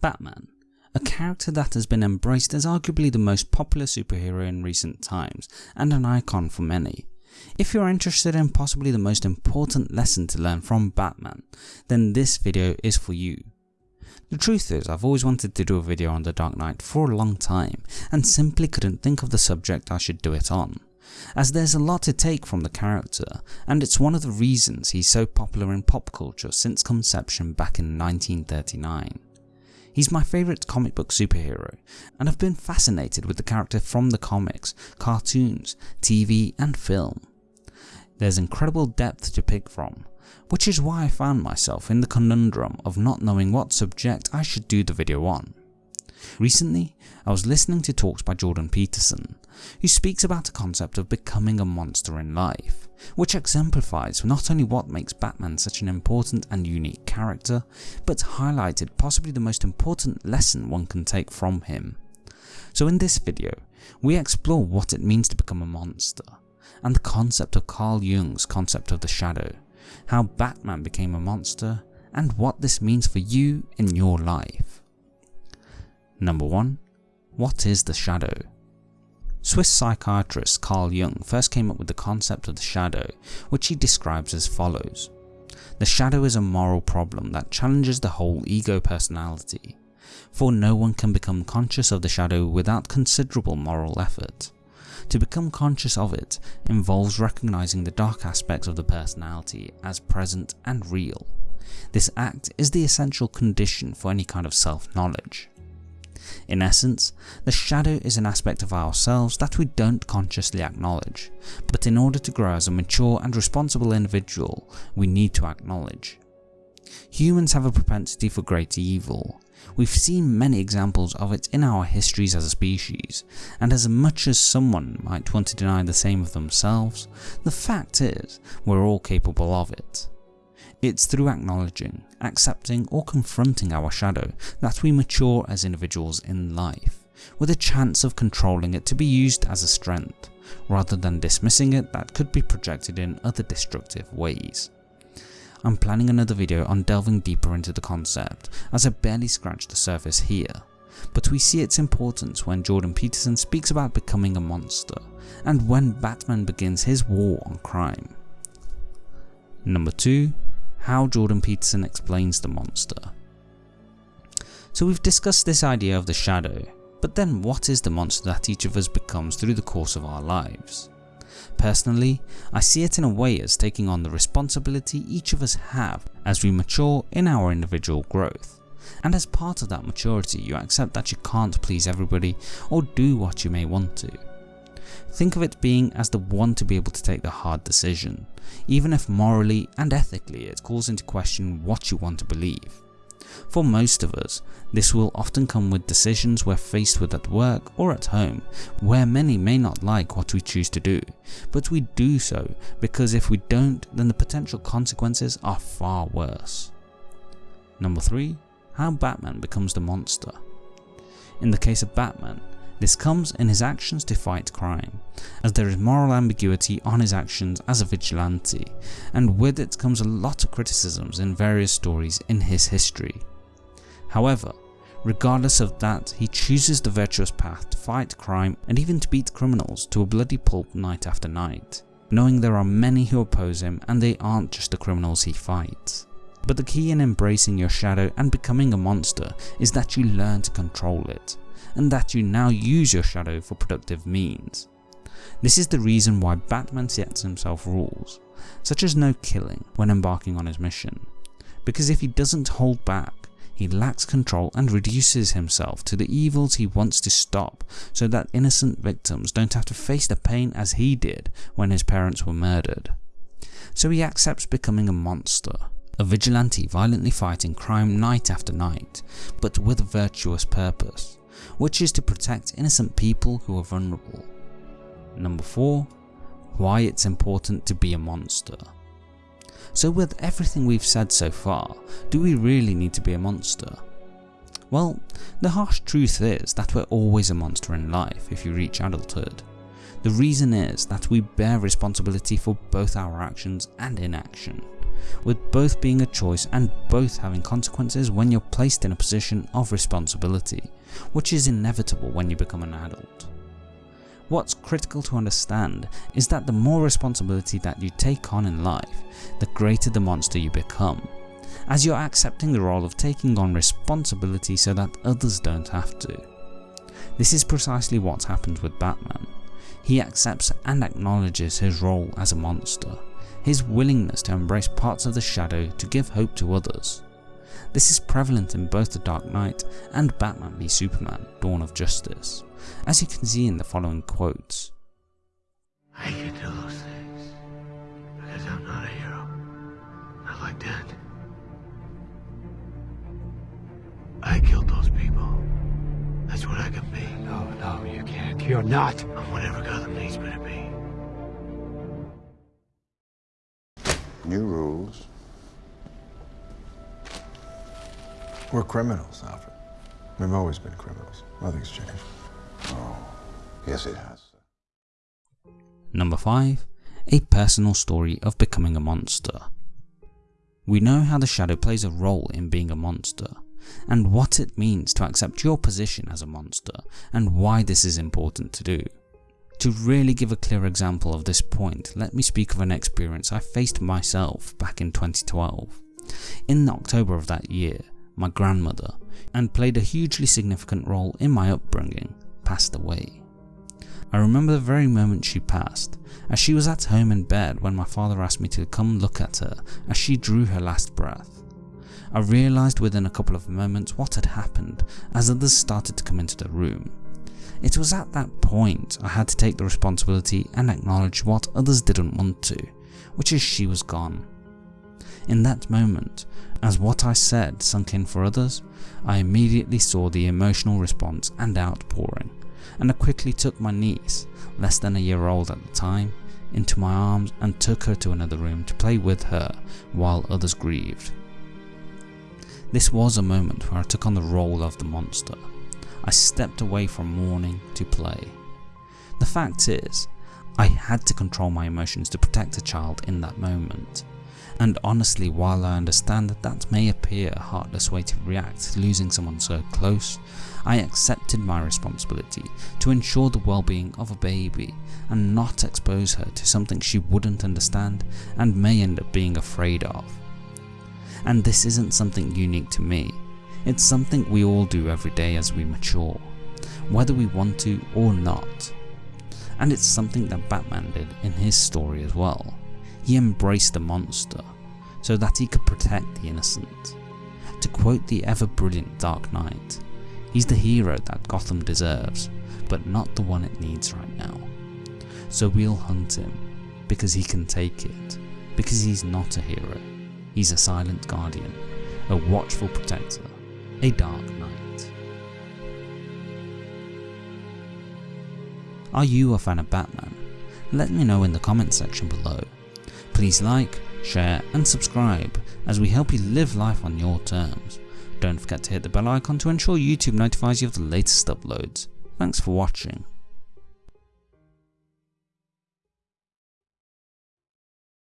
Batman, a character that has been embraced as arguably the most popular superhero in recent times and an icon for many. If you're interested in possibly the most important lesson to learn from Batman, then this video is for you. The truth is I've always wanted to do a video on The Dark Knight for a long time and simply couldn't think of the subject I should do it on, as there's a lot to take from the character and it's one of the reasons he's so popular in pop culture since conception back in 1939. He's my favourite comic book superhero, and I've been fascinated with the character from the comics, cartoons, TV and film. There's incredible depth to pick from, which is why I found myself in the conundrum of not knowing what subject I should do the video on. Recently, I was listening to talks by Jordan Peterson, who speaks about the concept of becoming a monster in life, which exemplifies not only what makes Batman such an important and unique character, but highlighted possibly the most important lesson one can take from him. So in this video, we explore what it means to become a monster, and the concept of Carl Jung's concept of the shadow, how Batman became a monster, and what this means for you in your life. Number 1. What is the shadow? Swiss psychiatrist Carl Jung first came up with the concept of the shadow, which he describes as follows. The shadow is a moral problem that challenges the whole ego personality, for no one can become conscious of the shadow without considerable moral effort. To become conscious of it involves recognizing the dark aspects of the personality as present and real. This act is the essential condition for any kind of self-knowledge. In essence, the shadow is an aspect of ourselves that we don't consciously acknowledge, but in order to grow as a mature and responsible individual, we need to acknowledge. Humans have a propensity for great evil. We've seen many examples of it in our histories as a species, and as much as someone might want to deny the same of themselves, the fact is, we're all capable of it. It's through acknowledging, accepting or confronting our shadow that we mature as individuals in life, with a chance of controlling it to be used as a strength, rather than dismissing it that could be projected in other destructive ways. I'm planning another video on delving deeper into the concept as I barely scratched the surface here, but we see its importance when Jordan Peterson speaks about becoming a monster, and when Batman begins his war on crime. Number 2 how Jordan Peterson explains the monster. So we've discussed this idea of the shadow, but then what is the monster that each of us becomes through the course of our lives? Personally, I see it in a way as taking on the responsibility each of us have as we mature in our individual growth. And as part of that maturity you accept that you can't please everybody or do what you may want to. Think of it being as the one to be able to take the hard decision, even if morally and ethically it calls into question what you want to believe. For most of us, this will often come with decisions we're faced with at work or at home, where many may not like what we choose to do, but we do so because if we don't then the potential consequences are far worse. Number 3. How Batman becomes the monster. In the case of Batman, this comes in his actions to fight crime, as there is moral ambiguity on his actions as a vigilante, and with it comes a lot of criticisms in various stories in his history. However, regardless of that, he chooses the virtuous path to fight crime and even to beat criminals to a bloody pulp night after night, knowing there are many who oppose him and they aren't just the criminals he fights. But the key in embracing your shadow and becoming a monster is that you learn to control it, and that you now use your shadow for productive means. This is the reason why Batman sets himself rules, such as no killing when embarking on his mission, because if he doesn't hold back, he lacks control and reduces himself to the evils he wants to stop so that innocent victims don't have to face the pain as he did when his parents were murdered. So he accepts becoming a monster, a vigilante violently fighting crime night after night, but with a virtuous purpose which is to protect innocent people who are vulnerable. Number 4. Why it's important to be a monster. So with everything we've said so far, do we really need to be a monster? Well, the harsh truth is that we're always a monster in life if you reach adulthood. The reason is that we bear responsibility for both our actions and inaction. With both being a choice and both having consequences when you're placed in a position of responsibility, which is inevitable when you become an adult. What's critical to understand is that the more responsibility that you take on in life, the greater the monster you become, as you're accepting the role of taking on responsibility so that others don't have to. This is precisely what happens with Batman. He accepts and acknowledges his role as a monster, his willingness to embrace parts of the shadow to give hope to others. This is prevalent in both The Dark Knight and Batman v Superman Dawn of Justice as you can see in the following quotes. I can do those things because I'm not a hero. Not like that. I killed those people. That's what I can be. No, no, you can't. You're not. I'm whatever Gotham needs me to be. New rules. We're criminals, Alfred. We've always been criminals. Nothing's changed. Oh, yes it has. Number 5. A personal story of becoming a monster. We know how the shadow plays a role in being a monster, and what it means to accept your position as a monster, and why this is important to do. To really give a clear example of this point, let me speak of an experience I faced myself back in 2012. In October of that year, my grandmother, and played a hugely significant role in my upbringing, passed away. I remember the very moment she passed, as she was at home in bed when my father asked me to come look at her as she drew her last breath. I realised within a couple of moments what had happened as others started to come into the room. It was at that point I had to take the responsibility and acknowledge what others didn't want to, which is she was gone. In that moment, as what I said sunk in for others, I immediately saw the emotional response and outpouring and I quickly took my niece, less than a year old at the time, into my arms and took her to another room to play with her while others grieved. This was a moment where I took on the role of the monster. I stepped away from mourning to play. The fact is, I had to control my emotions to protect a child in that moment. And honestly, while I understand that that may appear a heartless way to react to losing someone so close, I accepted my responsibility to ensure the well-being of a baby and not expose her to something she wouldn't understand and may end up being afraid of. And this isn't something unique to me, it's something we all do every day as we mature, whether we want to or not. And it's something that Batman did in his story as well. He embraced the monster so that he could protect the innocent. To quote the ever brilliant Dark Knight, he's the hero that Gotham deserves, but not the one it needs right now. So we'll hunt him, because he can take it, because he's not a hero. He's a silent guardian, a watchful protector, a dark knight. Are you a fan of Batman? Let me know in the comments section below. Please like, share and subscribe as we help you live life on your terms. Don't forget to hit the bell icon to ensure YouTube notifies you of the latest uploads. Thanks for watching.